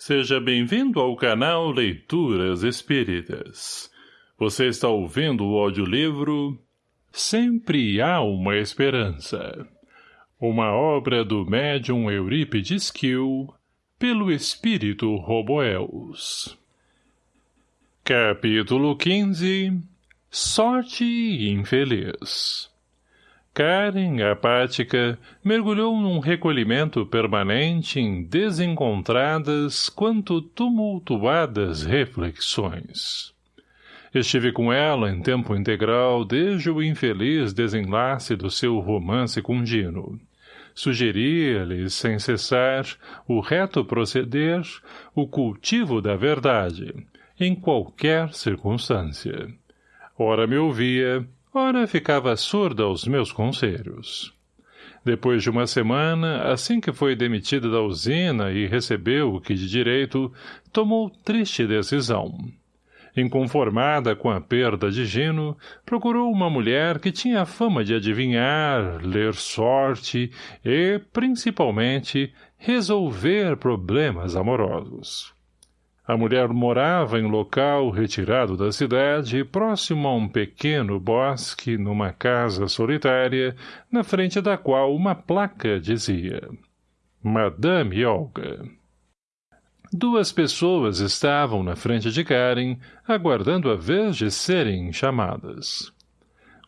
Seja bem-vindo ao canal Leituras Espíritas. Você está ouvindo o audiolivro Sempre Há Uma Esperança. Uma obra do médium Eurípides Kiel, pelo espírito Roboels. Capítulo 15 Sorte Infeliz Karen, apática, mergulhou num recolhimento permanente em desencontradas quanto tumultuadas reflexões. Estive com ela em tempo integral desde o infeliz desenlace do seu romance com. Sugeria-lhe, sem cessar, o reto proceder, o cultivo da verdade, em qualquer circunstância. Ora me ouvia, Ora, ficava surda aos meus conselhos. Depois de uma semana, assim que foi demitida da usina e recebeu o que de direito, tomou triste decisão. Inconformada com a perda de Gino, procurou uma mulher que tinha fama de adivinhar, ler sorte e, principalmente, resolver problemas amorosos. A mulher morava em local retirado da cidade, próximo a um pequeno bosque, numa casa solitária, na frente da qual uma placa dizia Madame Olga. Duas pessoas estavam na frente de Karen, aguardando a vez de serem chamadas.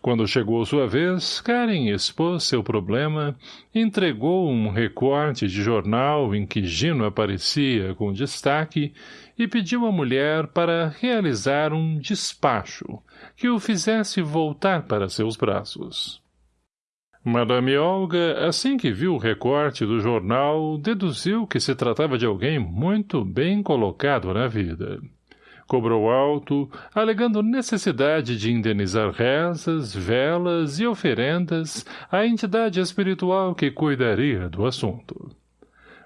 Quando chegou sua vez, Karen expôs seu problema, entregou um recorte de jornal em que Gino aparecia com destaque e pediu à mulher para realizar um despacho que o fizesse voltar para seus braços. Madame Olga, assim que viu o recorte do jornal, deduziu que se tratava de alguém muito bem colocado na vida. Cobrou alto, alegando necessidade de indenizar rezas, velas e oferendas à entidade espiritual que cuidaria do assunto.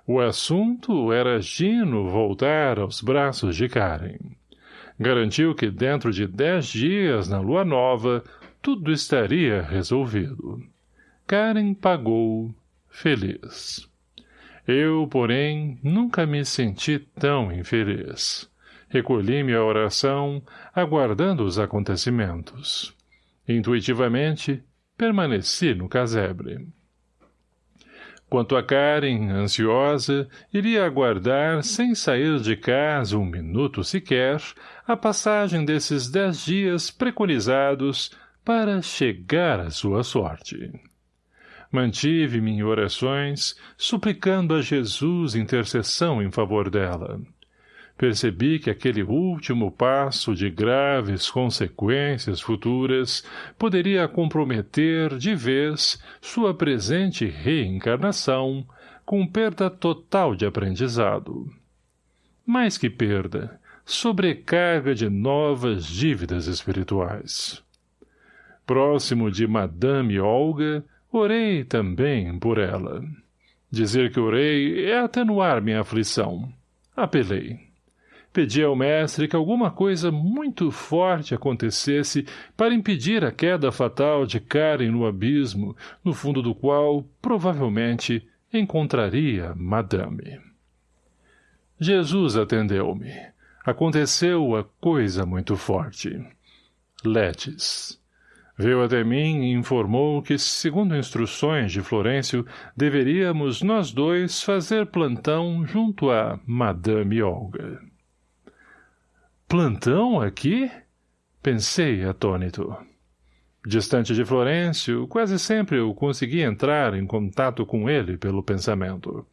O assunto era Gino voltar aos braços de Karen. Garantiu que dentro de dez dias, na lua nova, tudo estaria resolvido. Karen pagou, feliz. Eu, porém, nunca me senti tão infeliz. Recolhi-me à oração, aguardando os acontecimentos. Intuitivamente, permaneci no casebre. Quanto a Karen, ansiosa, iria aguardar, sem sair de casa um minuto sequer, a passagem desses dez dias preconizados para chegar à sua sorte. Mantive-me em orações, suplicando a Jesus intercessão em favor dela percebi que aquele último passo de graves consequências futuras poderia comprometer de vez sua presente reencarnação com perda total de aprendizado. Mais que perda, sobrecarga de novas dívidas espirituais. Próximo de Madame Olga, orei também por ela. Dizer que orei é atenuar minha aflição. Apelei. Pedi ao mestre que alguma coisa muito forte acontecesse para impedir a queda fatal de Karen no abismo, no fundo do qual, provavelmente, encontraria Madame. Jesus atendeu-me. Aconteceu a coisa muito forte. Letes. Veio até mim e informou que, segundo instruções de Florencio, deveríamos nós dois fazer plantão junto a Madame Olga. Plantão aqui? Pensei atônito. Distante de Florencio, quase sempre eu conseguia entrar em contato com ele pelo pensamento.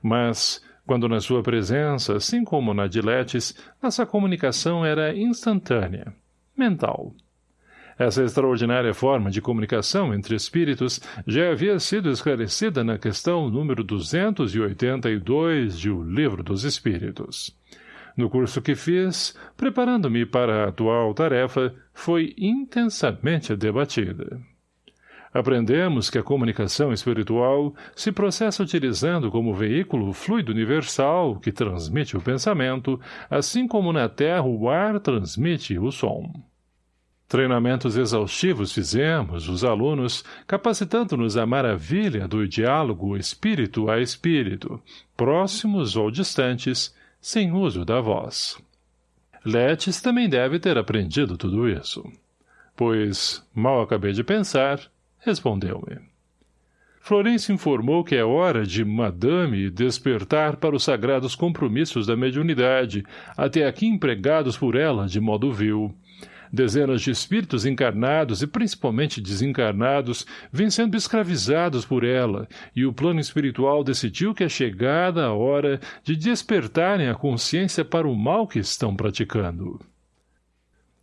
Mas, quando na sua presença, assim como na de Letes, nossa comunicação era instantânea, mental. Essa extraordinária forma de comunicação entre espíritos já havia sido esclarecida na questão número 282 de O Livro dos Espíritos. No curso que fiz, preparando-me para a atual tarefa, foi intensamente debatida. Aprendemos que a comunicação espiritual se processa utilizando como veículo o fluido universal que transmite o pensamento, assim como na Terra o ar transmite o som. Treinamentos exaustivos fizemos, os alunos, capacitando-nos à maravilha do diálogo espírito a espírito, próximos ou distantes, sem uso da voz. Letes também deve ter aprendido tudo isso. Pois, mal acabei de pensar, respondeu-me. Florence informou que é hora de Madame despertar para os sagrados compromissos da mediunidade, até aqui empregados por ela de modo vil. Dezenas de espíritos encarnados e principalmente desencarnados vêm sendo escravizados por ela, e o plano espiritual decidiu que é chegada a hora de despertarem a consciência para o mal que estão praticando.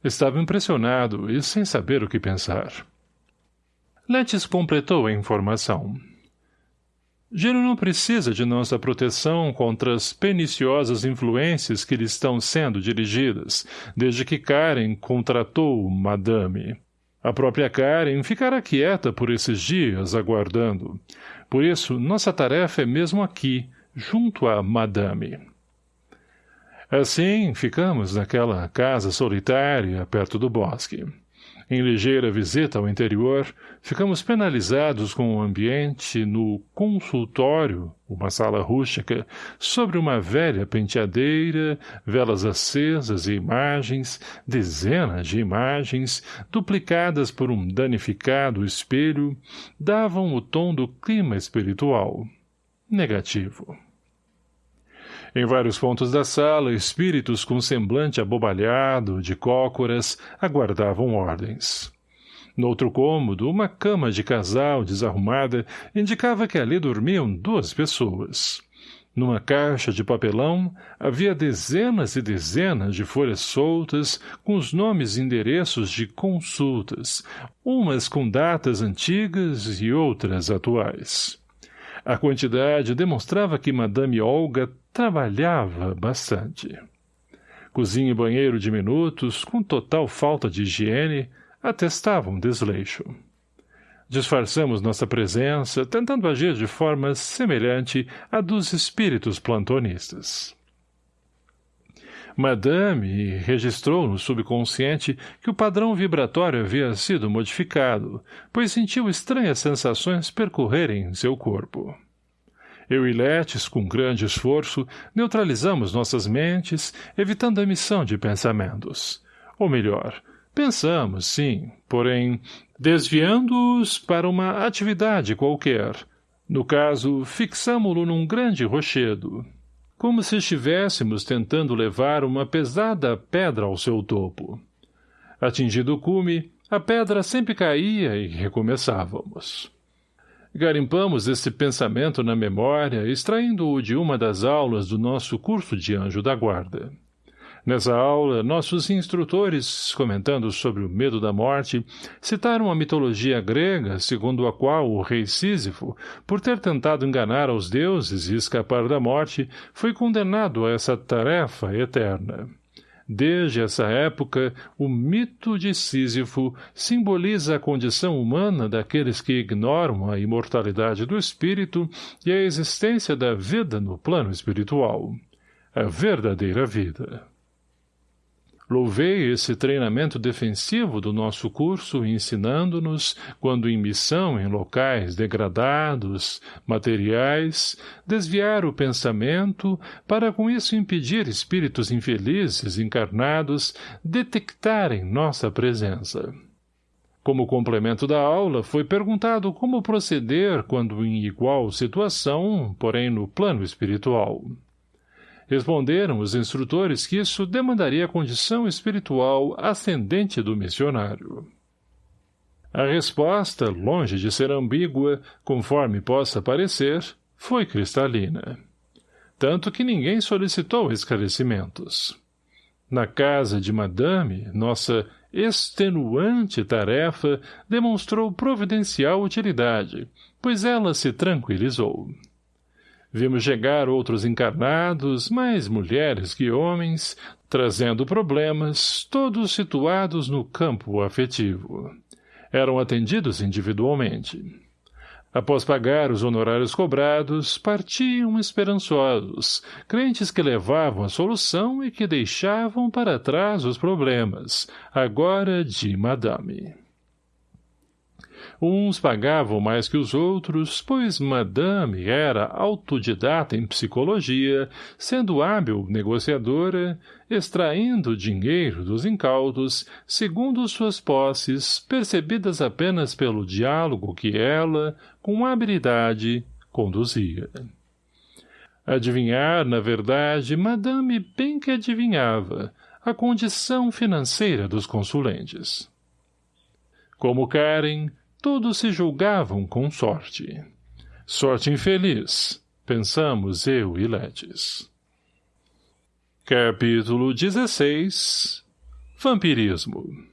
Estava impressionado e sem saber o que pensar. Letes completou a informação. Gino não precisa de nossa proteção contra as perniciosas influências que lhe estão sendo dirigidas, desde que Karen contratou Madame. A própria Karen ficará quieta por esses dias, aguardando. Por isso, nossa tarefa é mesmo aqui, junto a Madame. Assim, ficamos naquela casa solitária, perto do bosque. Em ligeira visita ao interior, ficamos penalizados com o ambiente no consultório, uma sala rústica, sobre uma velha penteadeira, velas acesas e imagens, dezenas de imagens, duplicadas por um danificado espelho, davam o tom do clima espiritual. Negativo. Em vários pontos da sala, espíritos com semblante abobalhado, de cócoras, aguardavam ordens. No outro cômodo, uma cama de casal desarrumada indicava que ali dormiam duas pessoas. Numa caixa de papelão havia dezenas e dezenas de folhas soltas com os nomes e endereços de consultas, umas com datas antigas e outras atuais. A quantidade demonstrava que Madame Olga trabalhava bastante. Cozinha e banheiro diminutos, com total falta de higiene, atestavam desleixo. Disfarçamos nossa presença, tentando agir de forma semelhante à dos espíritos plantonistas. Madame registrou no subconsciente que o padrão vibratório havia sido modificado, pois sentiu estranhas sensações percorrerem seu corpo. Eu e Letes, com grande esforço, neutralizamos nossas mentes, evitando a emissão de pensamentos. Ou melhor, pensamos, sim, porém, desviando-os para uma atividade qualquer. No caso, fixamo-lo num grande rochedo, como se estivéssemos tentando levar uma pesada pedra ao seu topo. Atingido o cume, a pedra sempre caía e recomeçávamos. Garimpamos esse pensamento na memória, extraindo-o de uma das aulas do nosso curso de anjo da guarda. Nessa aula, nossos instrutores, comentando sobre o medo da morte, citaram a mitologia grega, segundo a qual o rei Sísifo, por ter tentado enganar aos deuses e escapar da morte, foi condenado a essa tarefa eterna. Desde essa época, o mito de Sísifo simboliza a condição humana daqueles que ignoram a imortalidade do espírito e a existência da vida no plano espiritual. A verdadeira vida. Louvei esse treinamento defensivo do nosso curso ensinando-nos, quando em missão em locais degradados, materiais, desviar o pensamento para com isso impedir espíritos infelizes encarnados detectarem nossa presença. Como complemento da aula, foi perguntado como proceder quando em igual situação, porém no plano espiritual. Responderam os instrutores que isso demandaria a condição espiritual ascendente do missionário. A resposta, longe de ser ambígua, conforme possa parecer, foi cristalina. Tanto que ninguém solicitou esclarecimentos. Na casa de Madame, nossa extenuante tarefa demonstrou providencial utilidade, pois ela se tranquilizou. Vimos chegar outros encarnados, mais mulheres que homens, trazendo problemas, todos situados no campo afetivo. Eram atendidos individualmente. Após pagar os honorários cobrados, partiam esperançosos, crentes que levavam a solução e que deixavam para trás os problemas, agora de madame. Uns pagavam mais que os outros, pois Madame era autodidata em psicologia, sendo hábil negociadora, extraindo dinheiro dos incautos, segundo suas posses, percebidas apenas pelo diálogo que ela, com habilidade, conduzia. Adivinhar, na verdade, Madame bem que adivinhava, a condição financeira dos consulentes. Como Karen, todos se julgavam com sorte. Sorte infeliz, pensamos eu e Letes. Capítulo 16 Vampirismo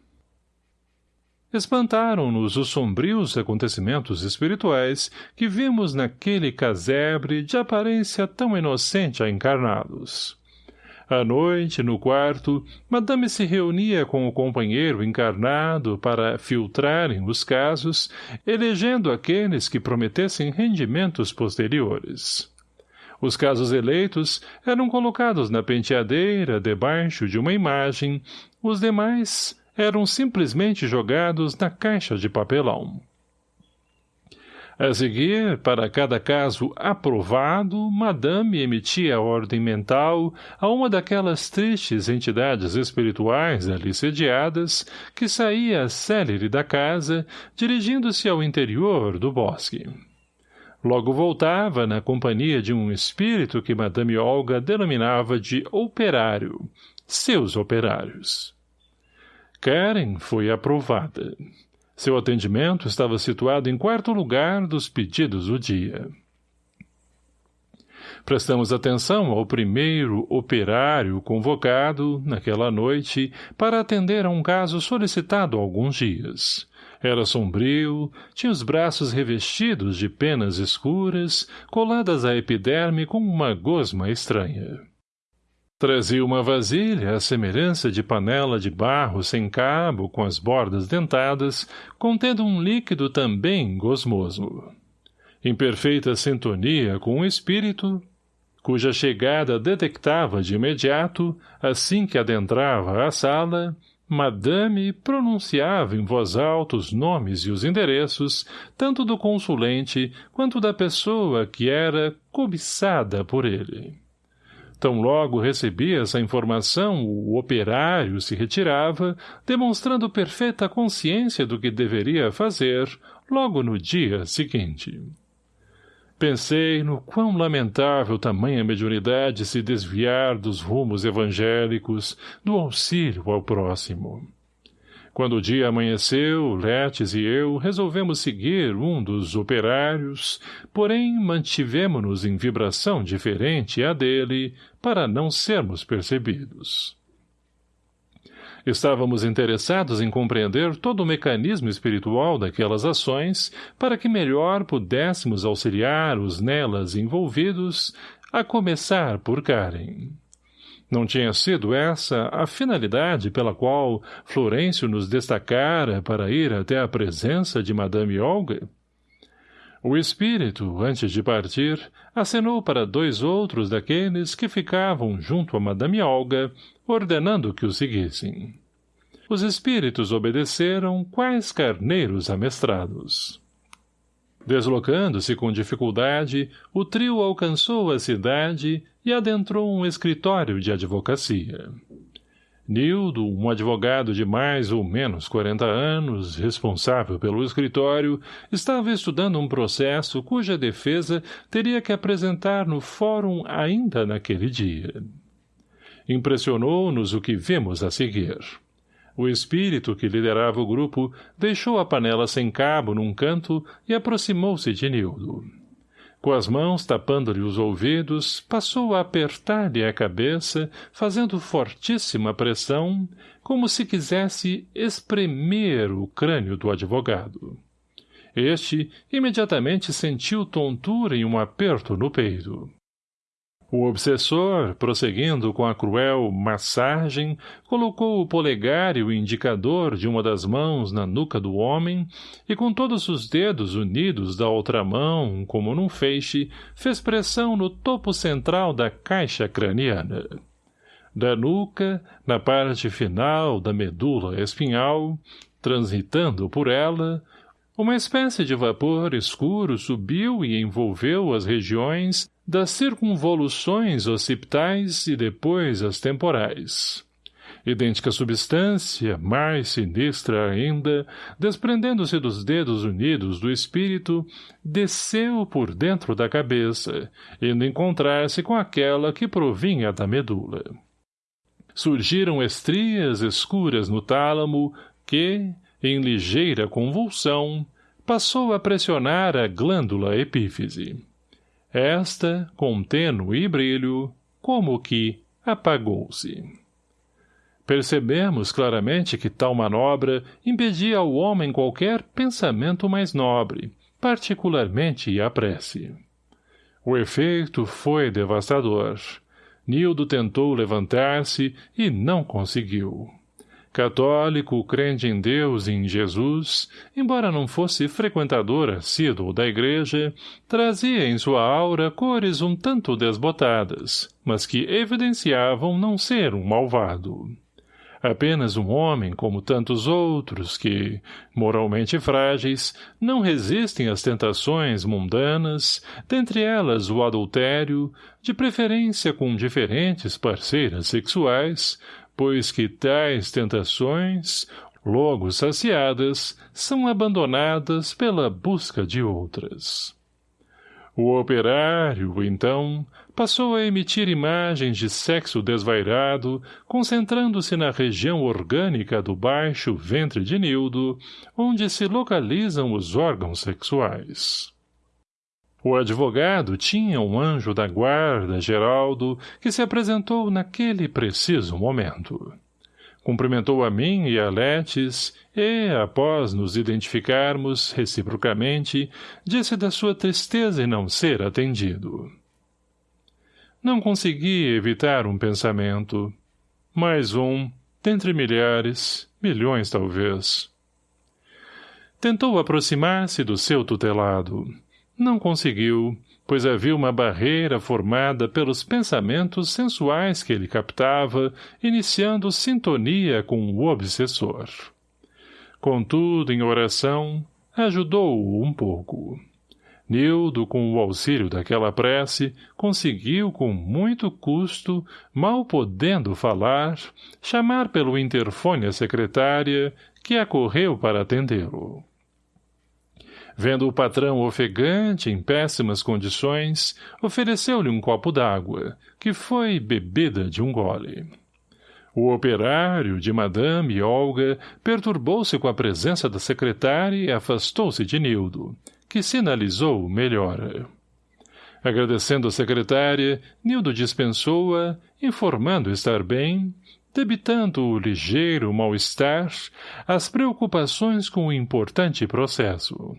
Espantaram-nos os sombrios acontecimentos espirituais que vimos naquele casebre de aparência tão inocente a encarnados. À noite, no quarto, Madame se reunia com o companheiro encarnado para filtrarem os casos, elegendo aqueles que prometessem rendimentos posteriores. Os casos eleitos eram colocados na penteadeira debaixo de uma imagem, os demais eram simplesmente jogados na caixa de papelão. A seguir, para cada caso aprovado, Madame emitia a ordem mental a uma daquelas tristes entidades espirituais ali sediadas, que saía célere da casa, dirigindo-se ao interior do bosque. Logo voltava na companhia de um espírito que Madame Olga denominava de operário, seus operários. Karen foi aprovada. Seu atendimento estava situado em quarto lugar dos pedidos do dia. Prestamos atenção ao primeiro operário convocado, naquela noite, para atender a um caso solicitado há alguns dias. Era sombrio, tinha os braços revestidos de penas escuras, coladas à epiderme com uma gosma estranha. Trazia uma vasilha à semelhança de panela de barro sem cabo com as bordas dentadas, contendo um líquido também gosmoso. Em perfeita sintonia com o espírito, cuja chegada detectava de imediato, assim que adentrava a sala, Madame pronunciava em voz alta os nomes e os endereços, tanto do consulente quanto da pessoa que era cobiçada por ele. Tão logo recebia essa informação, o operário se retirava, demonstrando perfeita consciência do que deveria fazer, logo no dia seguinte. Pensei no quão lamentável tamanha mediunidade se desviar dos rumos evangélicos, do auxílio ao próximo. Quando o dia amanheceu, Letes e eu resolvemos seguir um dos operários, porém mantivemo-nos em vibração diferente à dele, para não sermos percebidos. Estávamos interessados em compreender todo o mecanismo espiritual daquelas ações para que melhor pudéssemos auxiliar os nelas envolvidos, a começar por Karen. Não tinha sido essa a finalidade pela qual Florencio nos destacara para ir até a presença de Madame Olga? O espírito, antes de partir, acenou para dois outros daqueles que ficavam junto a Madame Olga, ordenando que o seguissem. Os espíritos obedeceram quais carneiros amestrados. Deslocando-se com dificuldade, o trio alcançou a cidade e adentrou um escritório de advocacia. Nildo, um advogado de mais ou menos 40 anos, responsável pelo escritório, estava estudando um processo cuja defesa teria que apresentar no fórum ainda naquele dia. Impressionou-nos o que vimos a seguir. O espírito que liderava o grupo deixou a panela sem cabo num canto e aproximou-se de Nildo. Com as mãos tapando-lhe os ouvidos, passou a apertar-lhe a cabeça, fazendo fortíssima pressão, como se quisesse espremer o crânio do advogado. Este imediatamente sentiu tontura e um aperto no peito. O obsessor, prosseguindo com a cruel massagem, colocou o polegar e o indicador de uma das mãos na nuca do homem e com todos os dedos unidos da outra mão, como num feixe, fez pressão no topo central da caixa craniana. Da nuca, na parte final da medula espinhal, transitando por ela, Uma espécie de vapor escuro subiu e envolveu as regiões das circunvoluções occipitais e depois as temporais. Idêntica substância, mais sinistra ainda, desprendendo-se dos dedos unidos do espírito, desceu por dentro da cabeça, indo encontrar-se com aquela que provinha da medula. Surgiram estrias escuras no tálamo que, em ligeira convulsão, passou a pressionar a glândula epífise. Esta, com tênue brilho, como que apagou-se. Percebemos claramente que tal manobra impedia ao homem qualquer pensamento mais nobre, particularmente a prece. O efeito foi devastador. Nildo tentou levantar-se e não conseguiu. Católico, crente em Deus e em Jesus, embora não fosse frequentador assíduo da igreja, trazia em sua aura cores um tanto desbotadas, mas que evidenciavam não ser um malvado. Apenas um homem, como tantos outros, que, moralmente frágeis, não resistem às tentações mundanas, dentre elas o adultério, de preferência com diferentes parceiras sexuais, pois que tais tentações, logo saciadas, são abandonadas pela busca de outras. O operário, então, passou a emitir imagens de sexo desvairado, concentrando-se na região orgânica do baixo ventre de Nildo, onde se localizam os órgãos sexuais. O advogado tinha um anjo da guarda, Geraldo, que se apresentou naquele preciso momento. Cumprimentou a mim e a Letes e, após nos identificarmos reciprocamente, disse da sua tristeza em não ser atendido. Não consegui evitar um pensamento. Mais um, dentre milhares, milhões talvez. Tentou aproximar-se do seu tutelado. Não conseguiu, pois havia uma barreira formada pelos pensamentos sensuais que ele captava, iniciando sintonia com o obsessor. Contudo, em oração, ajudou-o um pouco. Nildo, com o auxílio daquela prece, conseguiu, com muito custo, mal podendo falar, chamar pelo interfone a secretária, que acorreu para atendê-lo. Vendo o patrão ofegante, em péssimas condições, ofereceu-lhe um copo d'água, que foi bebida de um gole. O operário de Madame Olga perturbou-se com a presença da secretária e afastou-se de Nildo, que sinalizou melhora. Agradecendo a secretária, Nildo dispensou-a, informando estar bem, debitando o ligeiro mal-estar, as preocupações com o importante processo.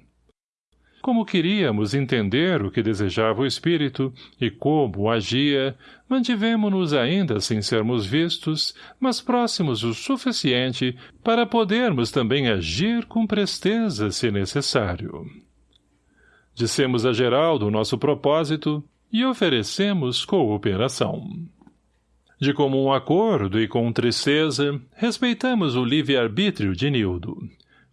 Como queríamos entender o que desejava o espírito e como agia, mantivemo-nos ainda sem sermos vistos, mas próximos o suficiente para podermos também agir com presteza se necessário. Dissemos a Geraldo o nosso propósito e oferecemos cooperação. De comum acordo e com tristeza, respeitamos o livre-arbítrio de Nildo,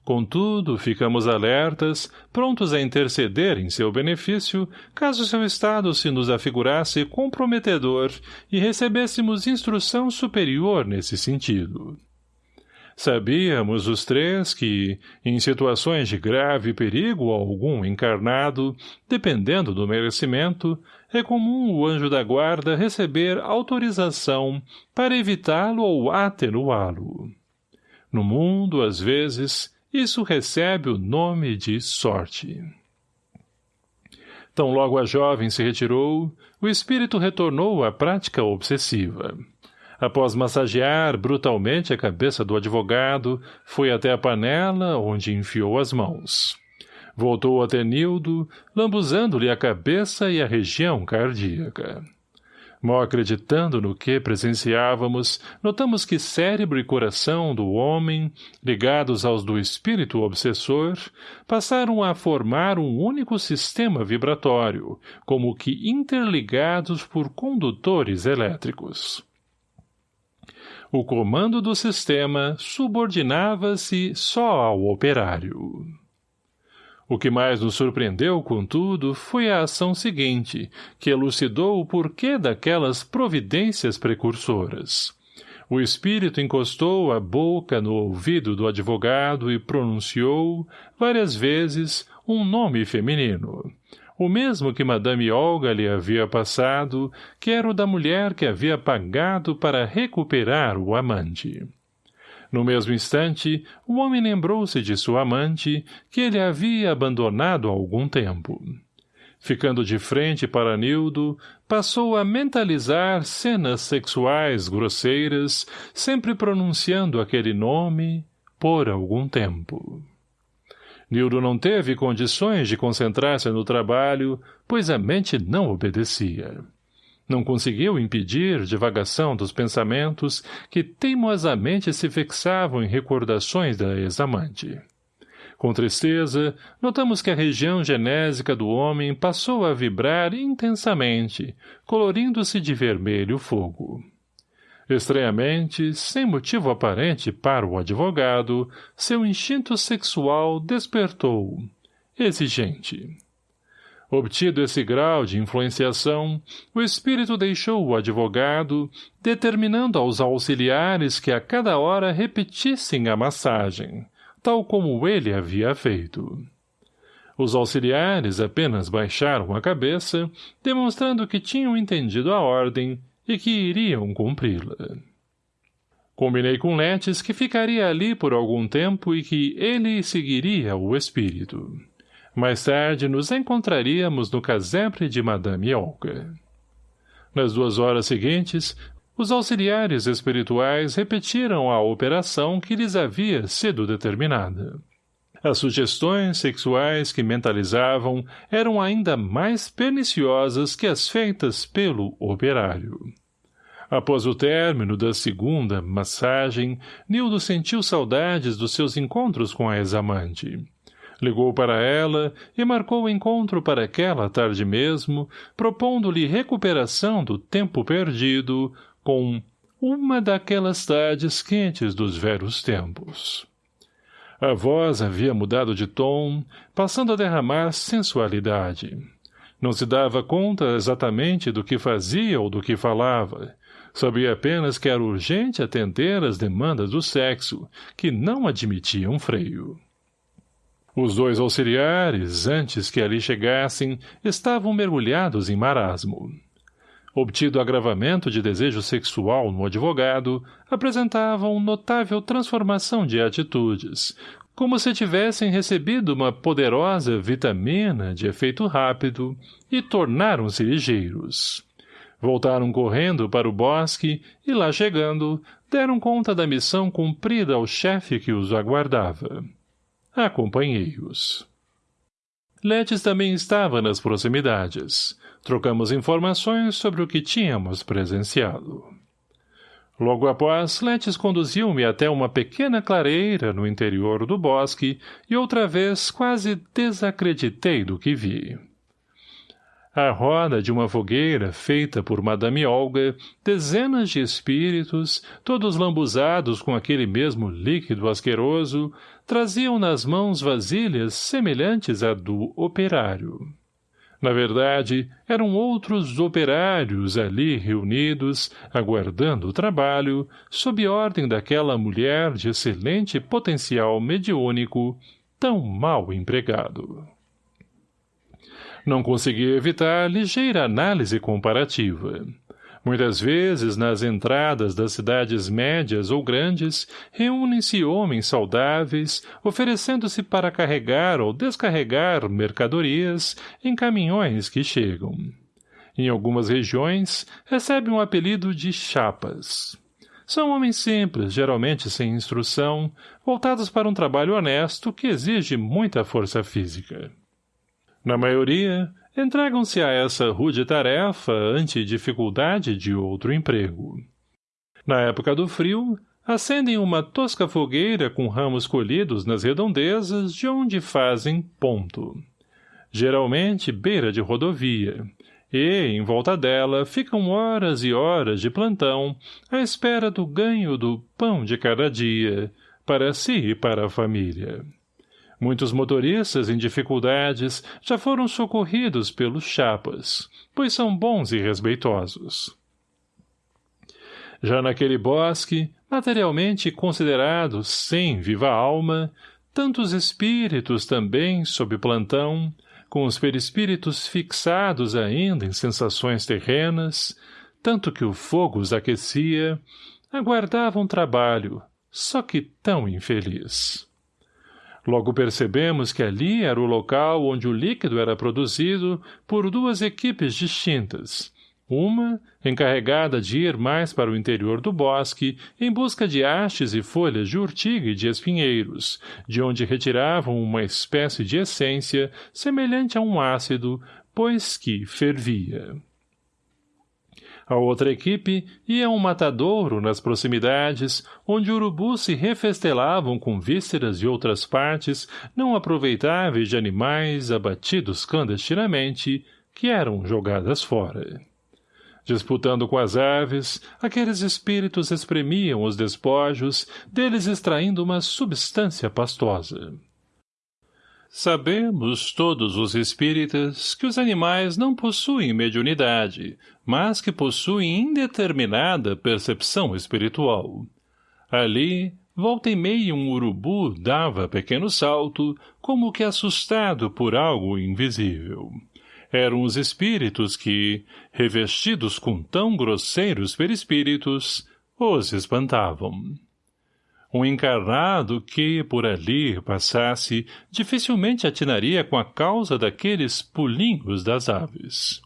Contudo, ficamos alertas, prontos a interceder em seu benefício, caso seu estado se nos afigurasse comprometedor e recebêssemos instrução superior nesse sentido. Sabíamos os três que, em situações de grave perigo a algum encarnado, dependendo do merecimento, é comum o anjo da guarda receber autorização para evitá-lo ou atenuá-lo. No mundo, às vezes, isso recebe o nome de sorte. Tão logo a jovem se retirou, o espírito retornou à prática obsessiva. Após massagear brutalmente a cabeça do advogado, foi até a panela, onde enfiou as mãos. Voltou até Nildo, lambuzando-lhe a cabeça e a região cardíaca. Mal acreditando no que presenciávamos, notamos que cérebro e coração do homem, ligados aos do espírito obsessor, passaram a formar um único sistema vibratório, como que interligados por condutores elétricos. O comando do sistema subordinava-se só ao operário. O que mais nos surpreendeu, contudo, foi a ação seguinte, que elucidou o porquê daquelas providências precursoras. O espírito encostou a boca no ouvido do advogado e pronunciou, várias vezes, um nome feminino. O mesmo que Madame Olga lhe havia passado, que era o da mulher que havia pagado para recuperar o amante. No mesmo instante, o homem lembrou-se de sua amante, que ele havia abandonado há algum tempo. Ficando de frente para Nildo, passou a mentalizar cenas sexuais grosseiras, sempre pronunciando aquele nome por algum tempo. Nildo não teve condições de concentrar-se no trabalho, pois a mente não obedecia. Não conseguiu impedir divagação dos pensamentos que teimosamente se fixavam em recordações da ex-amante. Com tristeza, notamos que a região genésica do homem passou a vibrar intensamente, colorindo-se de vermelho fogo. Estranhamente, sem motivo aparente para o advogado, seu instinto sexual despertou, exigente. Obtido esse grau de influenciação, o espírito deixou o advogado, determinando aos auxiliares que a cada hora repetissem a massagem, tal como ele havia feito. Os auxiliares apenas baixaram a cabeça, demonstrando que tinham entendido a ordem e que iriam cumpri-la. Combinei com Letes que ficaria ali por algum tempo e que ele seguiria o espírito. Mais tarde nos encontraríamos no casebre de Madame Olga. Nas duas horas seguintes, os auxiliares espirituais repetiram a operação que lhes havia sido determinada. As sugestões sexuais que mentalizavam eram ainda mais perniciosas que as feitas pelo operário. Após o término da segunda massagem, Nildo sentiu saudades dos seus encontros com a ex-amante. Ligou para ela e marcou o encontro para aquela tarde mesmo, propondo-lhe recuperação do tempo perdido com uma daquelas tardes quentes dos velhos tempos. A voz havia mudado de tom, passando a derramar sensualidade. Não se dava conta exatamente do que fazia ou do que falava. Sabia apenas que era urgente atender às demandas do sexo, que não admitiam freio. Os dois auxiliares, antes que ali chegassem, estavam mergulhados em marasmo. Obtido agravamento de desejo sexual no advogado, apresentavam notável transformação de atitudes, como se tivessem recebido uma poderosa vitamina de efeito rápido e tornaram-se ligeiros. Voltaram correndo para o bosque e, lá chegando, deram conta da missão cumprida ao chefe que os aguardava. Acompanhei-os. Letes também estava nas proximidades. Trocamos informações sobre o que tínhamos presenciado. Logo após, Letes conduziu-me até uma pequena clareira no interior do bosque e outra vez quase desacreditei do que vi. À roda de uma fogueira feita por Madame Olga, dezenas de espíritos, todos lambuzados com aquele mesmo líquido asqueroso, traziam nas mãos vasilhas semelhantes à do operário. Na verdade, eram outros operários ali reunidos, aguardando o trabalho, sob ordem daquela mulher de excelente potencial mediúnico, tão mal empregado. Não consegui evitar ligeira análise comparativa. Muitas vezes, nas entradas das cidades médias ou grandes, reúnem-se homens saudáveis, oferecendo-se para carregar ou descarregar mercadorias em caminhões que chegam. Em algumas regiões, recebem o um apelido de chapas. São homens simples, geralmente sem instrução, voltados para um trabalho honesto que exige muita força física. Na maioria, entregam-se a essa rude tarefa ante dificuldade de outro emprego. Na época do frio, acendem uma tosca fogueira com ramos colhidos nas redondezas de onde fazem ponto. Geralmente beira de rodovia, e, em volta dela, ficam horas e horas de plantão à espera do ganho do pão de cada dia, para si e para a família. Muitos motoristas em dificuldades já foram socorridos pelos chapas, pois são bons e respeitosos. Já naquele bosque, materialmente considerado sem viva alma, tantos espíritos também, sob plantão, com os perispíritos fixados ainda em sensações terrenas, tanto que o fogo os aquecia, aguardavam trabalho, só que tão infeliz. Logo percebemos que ali era o local onde o líquido era produzido por duas equipes distintas, uma, encarregada de ir mais para o interior do bosque, em busca de hastes e folhas de urtiga e de espinheiros, de onde retiravam uma espécie de essência semelhante a um ácido, pois que fervia. A outra equipe ia a um matadouro nas proximidades, onde urubus se refestelavam com vísceras e outras partes não aproveitáveis de animais abatidos clandestinamente, que eram jogadas fora. Disputando com as aves, aqueles espíritos espremiam os despojos, deles extraindo uma substância pastosa. Sabemos, todos os espíritas, que os animais não possuem mediunidade, mas que possuem indeterminada percepção espiritual. Ali, volta e meia um urubu dava pequeno salto, como que assustado por algo invisível. Eram os espíritos que, revestidos com tão grosseiros perispíritos, os espantavam. Um encarnado que, por ali, passasse, dificilmente atinaria com a causa daqueles pulinhos das aves.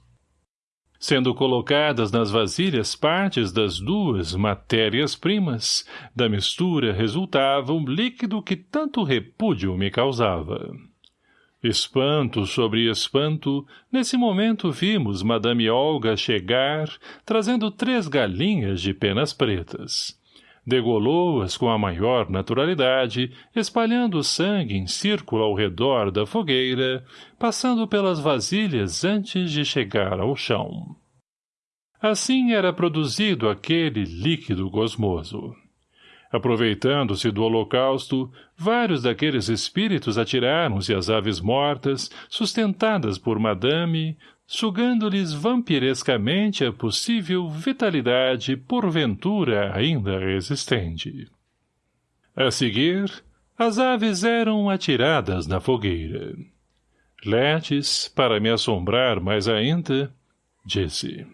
Sendo colocadas nas vasilhas partes das duas matérias-primas, da mistura resultava um líquido que tanto repúdio me causava. Espanto sobre espanto, nesse momento vimos Madame Olga chegar, trazendo três galinhas de penas pretas degolou-as com a maior naturalidade, espalhando o sangue em círculo ao redor da fogueira, passando pelas vasilhas antes de chegar ao chão. Assim era produzido aquele líquido gosmoso. Aproveitando-se do holocausto, vários daqueles espíritos atiraram-se às aves mortas, sustentadas por madame, sugando-lhes vampirescamente a possível vitalidade porventura ainda resistente. A seguir, as aves eram atiradas na fogueira. Letes, para me assombrar mais ainda, disse...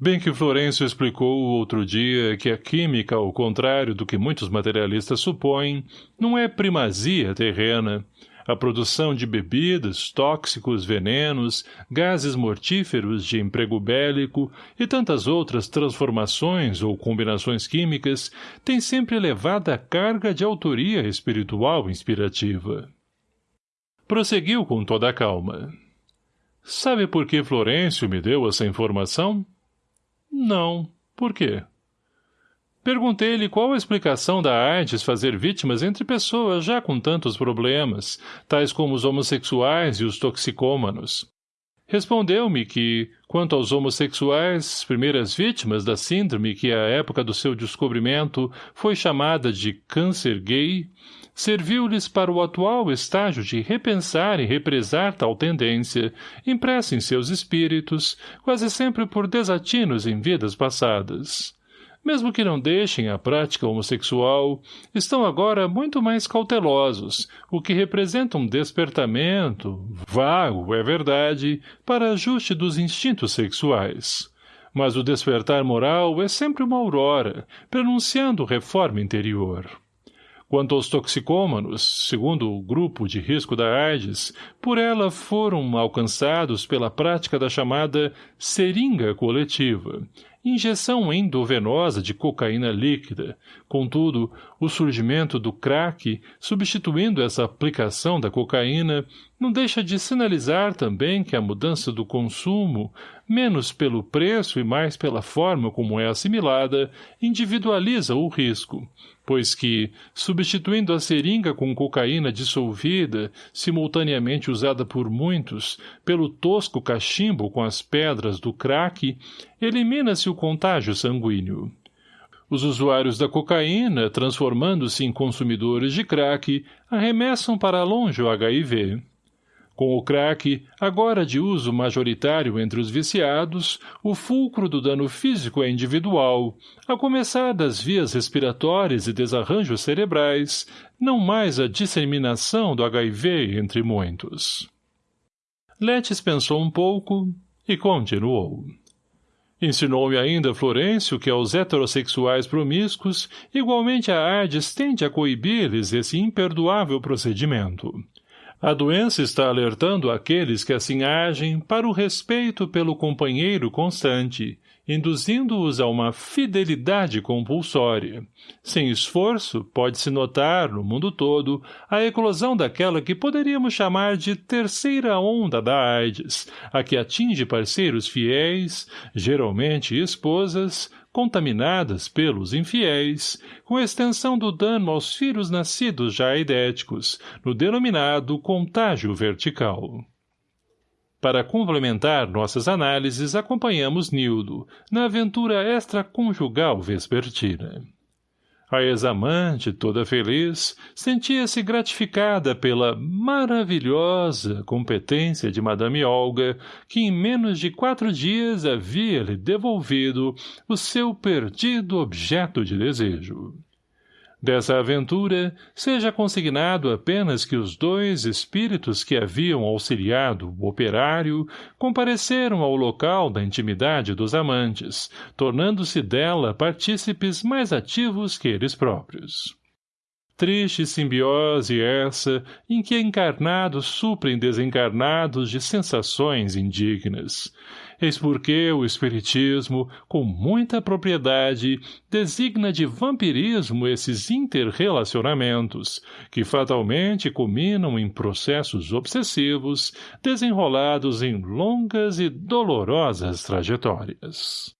Bem que Florencio explicou outro dia que a química, ao contrário do que muitos materialistas supõem, não é primazia terrena, a produção de bebidas, tóxicos, venenos, gases mortíferos de emprego bélico e tantas outras transformações ou combinações químicas tem sempre elevada carga de autoria espiritual inspirativa. Prosseguiu com toda a calma. Sabe por que Florencio me deu essa informação? Não. Por quê? Perguntei-lhe qual a explicação da AIDS fazer vítimas entre pessoas já com tantos problemas, tais como os homossexuais e os toxicômanos. Respondeu-me que, quanto aos homossexuais, primeiras vítimas da síndrome que à época do seu descobrimento foi chamada de câncer gay, serviu-lhes para o atual estágio de repensar e represar tal tendência, impressa em seus espíritos, quase sempre por desatinos em vidas passadas mesmo que não deixem a prática homossexual, estão agora muito mais cautelosos, o que representa um despertamento, vago, é verdade, para ajuste dos instintos sexuais. Mas o despertar moral é sempre uma aurora, prenunciando reforma interior. Quanto aos toxicômanos, segundo o grupo de risco da AIDS, por ela foram alcançados pela prática da chamada seringa coletiva, injeção endovenosa de cocaína líquida. Contudo, o surgimento do crack, substituindo essa aplicação da cocaína, não deixa de sinalizar também que a mudança do consumo, menos pelo preço e mais pela forma como é assimilada, individualiza o risco, pois que, substituindo a seringa com cocaína dissolvida, simultaneamente usada por muitos, pelo tosco cachimbo com as pedras do crack, elimina-se o contágio sanguíneo. Os usuários da cocaína, transformando-se em consumidores de crack, arremessam para longe o HIV. Com o crack, agora de uso majoritário entre os viciados, o fulcro do dano físico é individual, a começar das vias respiratórias e desarranjos cerebrais, não mais a disseminação do HIV entre muitos. Letes pensou um pouco e continuou. Ensinou-me ainda Florencio que aos heterossexuais promíscuos igualmente a Ardes tende a coibir-lhes esse imperdoável procedimento. A doença está alertando aqueles que assim agem para o respeito pelo companheiro constante, induzindo-os a uma fidelidade compulsória. Sem esforço, pode-se notar, no mundo todo, a eclosão daquela que poderíamos chamar de terceira onda da AIDS, a que atinge parceiros fiéis, geralmente esposas, contaminadas pelos infiéis, com extensão do dano aos filhos nascidos já idéticos, no denominado contágio vertical. Para complementar nossas análises, acompanhamos Nildo, na aventura extraconjugal vespertina. A ex-amante, toda feliz, sentia-se gratificada pela maravilhosa competência de Madame Olga, que em menos de quatro dias havia-lhe devolvido o seu perdido objeto de desejo. Dessa aventura, seja consignado apenas que os dois espíritos que haviam auxiliado o operário compareceram ao local da intimidade dos amantes, tornando-se dela partícipes mais ativos que eles próprios. Triste simbiose essa em que encarnados suprem desencarnados de sensações indignas. Eis porque o Espiritismo, com muita propriedade, designa de vampirismo esses interrelacionamentos, que fatalmente culminam em processos obsessivos, desenrolados em longas e dolorosas trajetórias.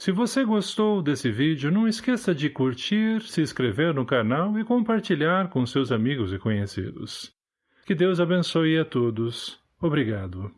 Se você gostou desse vídeo, não esqueça de curtir, se inscrever no canal e compartilhar com seus amigos e conhecidos. Que Deus abençoe a todos. Obrigado.